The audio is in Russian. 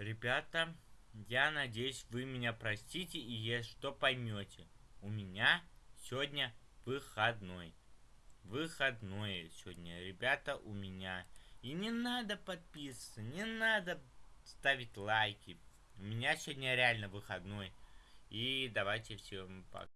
Ребята, я надеюсь, вы меня простите и что поймете. У меня сегодня выходной. Выходной сегодня, ребята, у меня. И не надо подписываться, не надо ставить лайки. У меня сегодня реально выходной. И давайте всем пока.